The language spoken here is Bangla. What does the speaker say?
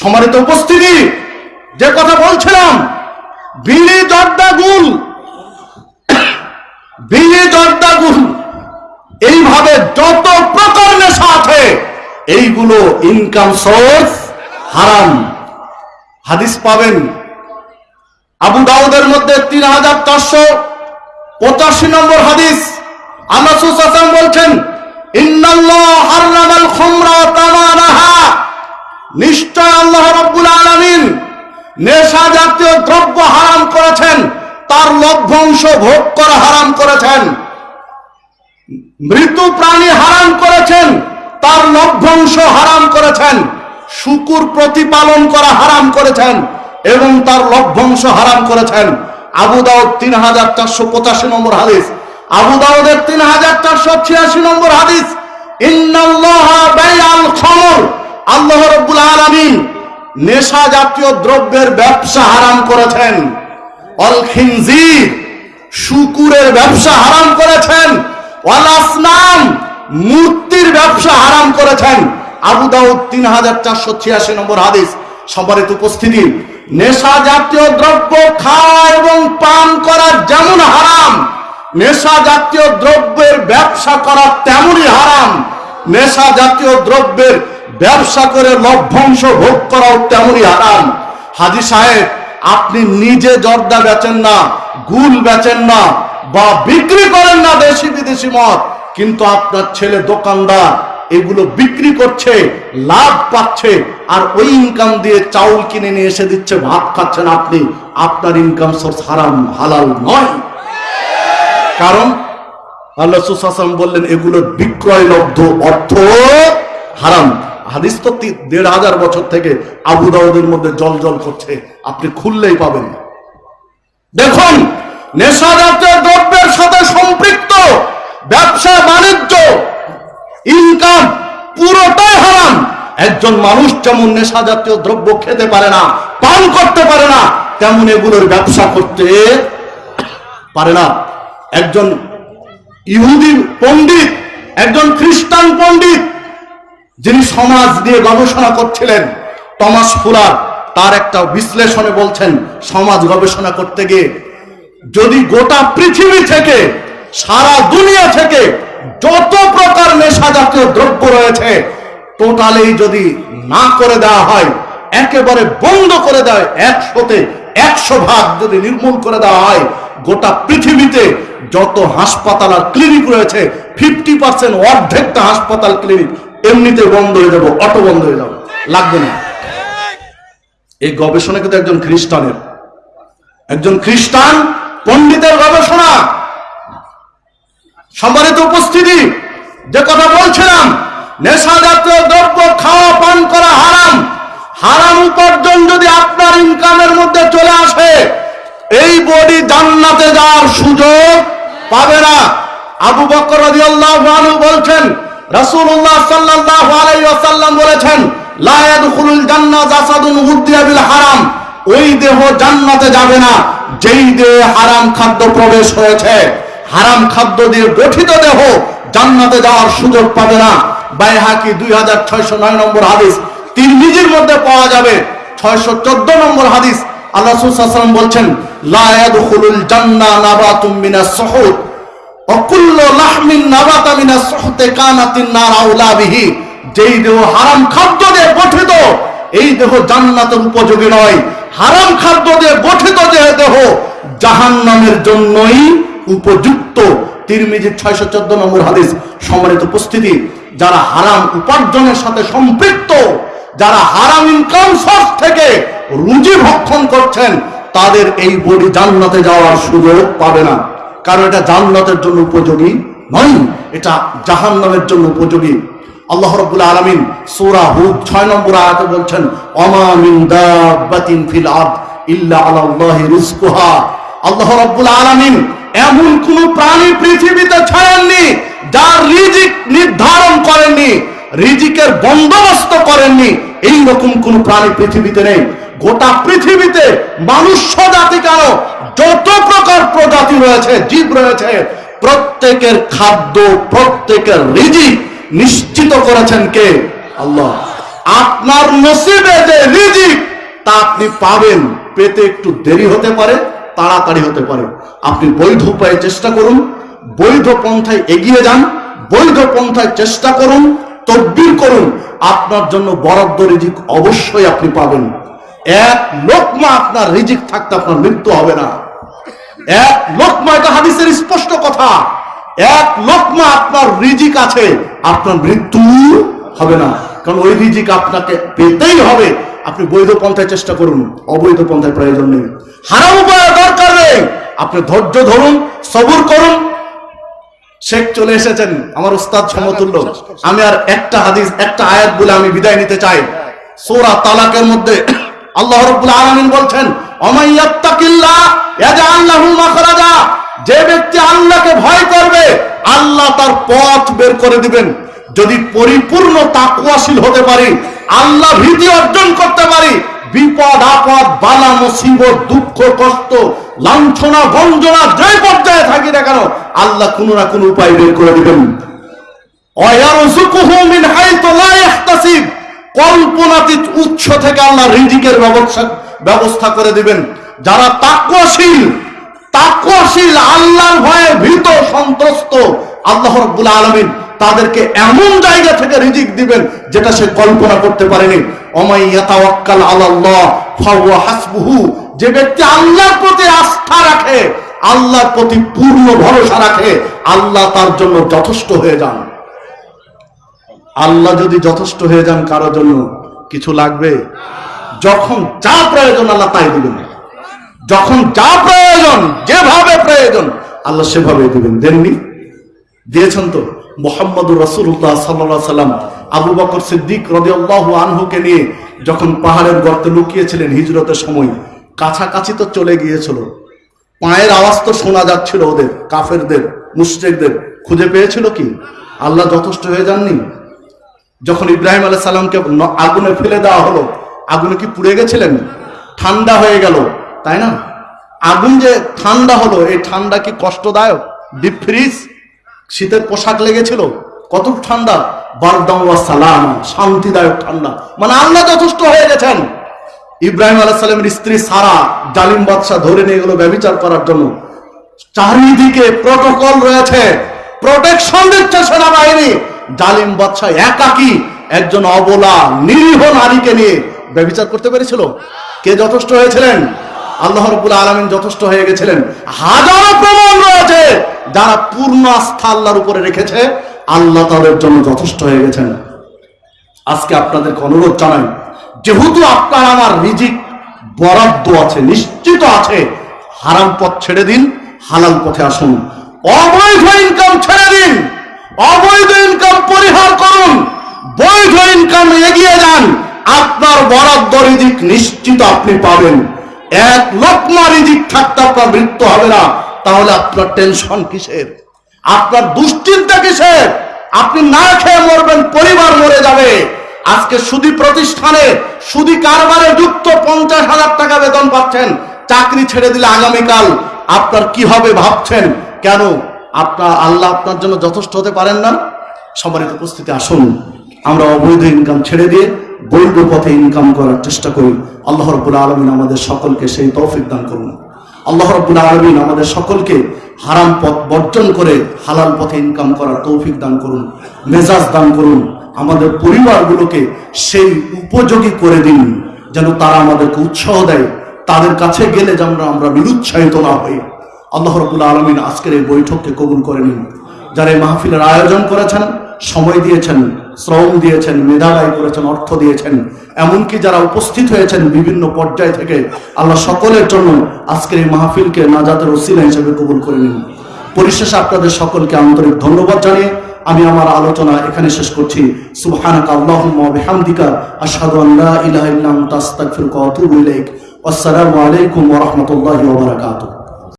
সম্মানিত উপস্থিতি। যে কথা বলছিলাম বিড়ি জর্দা গুল বিড়ি জর্দা গুল, এইভাবে যত প্রকার নেশা আছে এইগুলো ইনকাম সোর্স হারাম হাদিস পাবেন। আবু দাউদের মধ্যে তিন হাজার চারশো পঁচাশি নম্বর হাদিস। আল্লাহ সুসাম বলছেন, ইন্নাল্লাহ হারামাল খুমরা তামানাহা। নিশ্চয় আল্লাহ রাব্বুল আলামিন নেশা জাতীয় দ্রব্য হারাম করেছেন, তার লভ্যাংশ ভোগ করা হারাম করেছেন। মৃত প্রাণী হারাম করেছেন, তার লভ্যাংশ হারাম করেছেন। শুকুর প্রতিপালন করা হারাম করেছেন এবং তার লভ্যাংশ হারাম করেছেন। আবু দাউদ তিন হাজার চারশো পঁচাশি নম্বর হাদিস। আবু দাউদের তিন হাজার চারশো ছিয়াশি নম্বর হাদিস, ইন্নাল্লাহা আল্লাহ রব্বুল আলামিন নেশা জাতীয় দ্রব্যের ব্যবসা হারাম করেছেন। অল খিনজির, শুকুরের ব্যবসা হারাম করেছেন। ওয়াল আসনাম মূর্তির ব্যবসা হারাম করেছেন। আবু দাউদ তিন হাজার চারশো ছিয়াশি নম্বর হাদিস সম্মানিত উপস্থিতি। নেশা জাতীয় দ্রব্য খাওয়া এবং পান করা যেমন হারাম, নেশা জাতীয় দ্রব্যের ব্যবসা করা তেমনই হারাম। নেশা জাতীয় দ্রব্যের ব্যবসা করে লভ্যাংশ ভোগ করাও তেমনই হারাম। হাজি সাহেব, আপনি নিজে জর্দা বেচেন না, গুল বেচেন না, বা বিক্রি করেন না দেশি বিদেশি মত কিন্তু আপনার ছেলে দোকানদার এগুলো বিক্রি করছে, লাভ পাচ্ছে, আর ওই ইনকাম দিয়ে চাউল কিনে নিয়ে এসে দিচ্ছে, ভাত খাচ্ছেন আপনি, আপনার ইনকাম সোর্স হারাম, হালাল নয়। কারণ আল্লাহ সুসাম বললেন এগুলোর বিক্রয় লব্ধ অর্থ হারাম। হাদিস তো দেড় হাজার বছর থেকে আবু দাউদের মধ্যে জল জল করছে। আপনি খুললেই পাবেন দেখুন নেশা জাতীয় দ্রব্যের সাথে সম্পৃক্ত, ব্যবসা, বাণিজ্য ইনকাম পুরোটাই হারাম। একজন মানুষ যেমন নেশা জাতীয় দ্রব্য খেতে পারে না, পান করতে পারে না, তেমন এগুলোর ব্যবসা করতে পারে না। একজন ইহুদি পণ্ডিত, একজন খ্রিস্টান পণ্ডিত যিনি সমাজ নিয়ে গবেষণা করছিলেন, টমাস ফুলার, তার একটা বিশ্লেষণে বলছেন, সমাজ গবেষণা করতে গিয়ে যদি গোটা পৃথিবী থেকে, সারা দুনিয়া থেকে যত প্রকার নেশা জাতীয় দ্রব্য রয়েছে টোটালি যদি না করে দেওয়া হয়, একেবারে বন্ধ করে দেয়, একশোতে একশো ভাগ যদি নির্মূল করে দেওয়া হয়, গোটা পৃথিবীতে যত হাসপাতাল আর ক্লিনিক রয়েছে ফিফটি পার্সেন্ট অর্ধেকটা হাসপাতাল, ক্লিনিক এমনিতে বন্ধ হয়ে যাব, অটো বন্ধ হয়ে যাবে, লাগবে না। এই গবেষণা কিন্তু একজন খ্রিস্টানের, একজন খ্রিস্টান পণ্ডিতের গবেষণা। সম্মানিত উপস্থিতি, যে কথা বলছিলাম নেশা জাতীয় দ্রব্য খাওয়া, পান করা হারাম। হারাম উপার্জন যদি আপনার ইনকামের মধ্যে চলে আসে, এই বডি জান্নাতে যাওয়ার সুযোগ পাবে না। আবু বকর বলছেন রাসূলুল্লাহ সাল্লাল্লাহু আলাইহি ওয়াসাল্লাম বলেছেন, লা ইয়াদখুলুল জান্নাহ জাসাদুন উদ্দিয়া বিল হারাম। ওই দেহ জান্নাতে যাবে না, যেই দেহে হারাম খাদ্য প্রবেশ হয়েছে। হারাম খাদ্য দিয়ে গঠিত দেহ জান্নাতে যাওয়ার সুযোগ পাবে না। বাইহাকি দুই হাজার ছয়শো নয় নম্বর হাদিস তিন নিজের মধ্যে পাওয়া যাবে। ছয়শো চোদ্দ নম্বর হাদিস, আল্লাহ সুসাল্লাম বলছেন লায়াদুল জান্না নাবাতুম মিনাস সহুদ। উপযোগী নয়। জন্যই ছয়শো চোদ্দ হাদিস, সম্মানিত উপস্থিতি, যারা হারাম উপার্জনের সাথে সম্পৃক্ত, যারা হারাম ইনকাম সোর্স থেকে রুজি ভক্ষণ করছেন, তাদের এই বডি জান্নাতে যাওয়ার সুযোগ পাবে না। কারণ এটা জান্নাতের জন্য উপযোগী নয়, এটা জাহান্নামের জন্য উপযোগী। আল্লাহ রাব্বুল আলামিন সূরা হুদ 6 নম্বর আয়াতে বলছেন, ওমা মিন দাব্বাতিন ফিল আরদ ইল্লা আলাল্লাহি রিজকুহা আল্লাহ রাব্বুল আলামিন এমন কোন প্রাণী পৃথিবীতে ছাড়েননি, যার রিজিক নির্ধারণ করেননি, রিজিকের বন্দোবস্ত করেননি এই রকম কোন প্রাণী পৃথিবীতে নেই। গোটা পৃথিবীতে মানুষ জাতি প্রকার প্রজাতি রয়েছে, জীব রয়েছে। প্রত্যেকের খাদ্য, প্রত্যেকের রিজিক নিশ্চিত করেছেন কে? আল্লাহ। আপনার নসিবে যে রিজিক তা আপনি পাবেন। পেতে একটু দেরি হতে পারে, তাড়াতাড়ি হতে পারে। আপনি বৈধ উপায়ে চেষ্টা করুন, বৈধ পন্থায় এগিয়ে যান, বৈধ পন্থায় চেষ্টা করুন, তদবির করুন। আপনার জন্য বরাদ্দ রিজিক অবশ্যই আপনি পাবেন। এক লোকমা আপনার রিজিক থাকতে আপনার মৃত্যু হবে না। এক এটা হাদিসের স্পষ্ট কথা। এক আপনার রিজিক আছে, আপনার মৃত্যু হবে না। কারণ ওই রিজিক আপনাকে পেতেই হবে। আপনি বৈধ পন্থায় চেষ্টা করুন, অবৈধ পন্থায় প্রয়োজন নেই। হারাম উপায় দরকার নেই। আপনি ধৈর্য ধরুন, সবুর করুন। শেখ চলে এসেছেন, আমার উস্তাদ সমতুল্য। আমি আর একটা হাদিস, একটা আয়াত বলে আমি বিদায় নিতে চাই। সোরা তালাকের মধ্যে আল্লাহ রাব্বুল আলামিন বলছেন অমাইয়াত্তাকিল্লাহ মাখরাজা। যে ব্যক্তি আল্লাহকে ভয় করবে, আল্লাহ তার পথ বের করে দিবেন। যদি পরিপূর্ণ তাকওয়াশীল হতে পারি, আল্লাহ ভীতি অর্জন করতে পারি, বিপদ, আপদ, বালা, মুসিবত, দুঃখ, কষ্ট, লাঞ্ছনা, গঞ্জনা, যে পর্যায়ে থাকি না কেন, আল্লাহ কোনো না কোনো উপায় বের করে দিবেন। অয়ারযুকুহু মিন হাইতু লা ইয়াহতাসিব কল্পনাতীত উৎস থেকে আল্লাহ রিজিকের ব্যবস্থা ব্যবস্থা করে দিবেন। যারা তাকওয়াশীল তাকওয়াশীল আল্লাহর ভয়ে ভীত, সন্ত্রস্ত, আল্লাহ রাব্বুল আলামিন তাদেরকে এমন জায়গা থেকে রিজিক দিবেন যেটা সে কল্পনা করতে পারেনি। অমাই ইয়াতাওয়াক্কাল আলাল্লাহ, ফাহুয়া হাসবুহু। যে ব্যক্তি আল্লাহর প্রতি আস্থা রাখে, আল্লাহর প্রতি পূর্ণ ভরসা রাখে, আল্লাহ তার জন্য যথেষ্ট হয়ে যান। আল্লাহ যদি যথেষ্ট হয়ে যান কারোর জন্য, কিছু লাগবে? যখন যা প্রয়োজন আল্লাহ তাই দিবেন। যখন যা প্রয়োজন, যেভাবে প্রয়োজন, আল্লাহ সেভাবে দিবেন। দেননি? দিয়েছেন তো? মোহাম্মদ রসুল্লাহ সাল্লাহ সাল্লাম আবু বকর সিদ্দিক রদিয়াল্লাহ আনহুকে নিয়ে যখন পাহাড়ের গর্তে লুকিয়েছিলেন হিজরতের সময়, কাছাকাছি তো চলে গিয়েছিল। পায়ের আওয়াজ তো শোনা যাচ্ছিল ওদের, কাফেরদের, মুশ্রেকদের। খুঁজে পেয়েছিল কি? আল্লাহ যথেষ্ট হয়ে যাননি? যখন ইব্রাহিম আলাহ সাল্লামকে আগুনে ফেলে দেওয়া হলো, আগুনে কি পুড়ে গেছিলেন? ঠান্ডা হয়ে গেল, তাই না? আগুন যে ঠান্ডা হলো, এই ঠান্ডা কি কষ্টদায়ক? ডিপ ফ্রিজ শীতের পোশাক লেগেছিল, কত ঠান্ডা? বারদাম সালাম, শান্তিদায়ক ঠান্ডা। মানে আল্লাহ যথেষ্ট হয়ে গেছেন। ইব্রাহিম আলাহ সাল্লামের স্ত্রী সারা, জালিম বাদশাহ ধরে নিয়ে গেল ব্যবচার করার জন্য। চারিদিকে প্রটোকল রয়েছে। প্রোটেকশন দিচ্ছে সেনাবাহিনী। জালিম বাদশাহ একাকি একজন অবলা নিরীহ নারীকে নিয়ে ব্যবচার করতে পেরেছিল। কে যথেষ্ট হয়েছিলেন? আল্লাহ রবুল আলমিন যথেষ্ট হয়ে গেছিলেন। হাজারো প্রমাণ রয়েছে যারা পূর্ণ আস্থা আল্লাহর উপরে রেখেছে। আল্লাহ তাদের জন্য যথেষ্ট হয়ে গেছেন। আজকে আপনাদেরকে অনুরোধ জানাই, যেহেতু আপনার আমার রিজিক বরাদ্দ আছে, নিশ্চিত আছে, হারাম পথ ছেড়ে দিন, হালাল পথে আসুন। অবৈধ ইনকাম ছেড়ে দিন। অবৈধ ইনকাম পরিহার করুন, বৈধ ইনকাম এগিয়ে যান, আপনার বরাদ্দ রিজিক নিশ্চিত আপনি পাবেন। এক লোকমা রিজিক থাকতে আপনার মৃত্যু হবে না, তাহলে আপনার টেনশন কিসের? আপনার দুশ্চিন্তা কিসের? আপনি না খেয়ে মরবেন, পরিবার মরে যাবে। আজকে সুদি প্রতিষ্ঠানে, সুদি কারবারে যুক্ত পঞ্চাশ হাজার টাকা বেতন পাচ্ছেন, চাকরি ছেড়ে দিলে আগামীকাল আপনার কি হবে ভাবছেন? কেন? আপনার আল্লাহ আপনার জন্য যথেষ্ট হতে পারেন না। সম্মানিত উপস্থিতি, আসুন। আমরা অবৈধ ইনকাম ছেড়ে দিয়ে বৈধ পথে ইনকাম করার চেষ্টা করি। আল্লাহ রব্বুল আলমিন আমাদের সকলকে সেই তৌফিক দান করুন। আল্লাহ রব্বুল আলমিন আমাদের সকলকে হারাম পথ বর্জন করে হালাল পথে ইনকাম করার তৌফিক দান করুন, মেজাজ দান করুন। আমাদের পরিবারগুলোকে সেই উপযোগী করে দিন, যেন তারা আমাদেরকে উৎসাহ দেয়। তাদের কাছে গেলে যেন আমরা নিরুৎসাহিত না হই। আল্লাহ রব্বুল আলমিন আজকের এই বৈঠককে কবুল করে নিন। যারা এই মাহফিলের আয়োজন করেছেন, সময় দিয়েছেন, শ্রম দিয়েছেন, মেধা করেছেন, অর্থ দিয়েছেন, এমনকি যারা উপস্থিত হয়েছেন বিভিন্ন পর্যায় থেকে, আল্লাহ সকলের জন্য আজকের এই মাহফিলকে নাজাতের ওসিলা হিসেবে কবুল করে নিন। পরিশেষে আপনাদের সকলকে আন্তরিক ধন্যবাদ জানিয়ে আমি আমার আলোচনা এখানে শেষ করছি। সুবহানাকা আল্লাহুম্মা ওয়া বিহামদিকা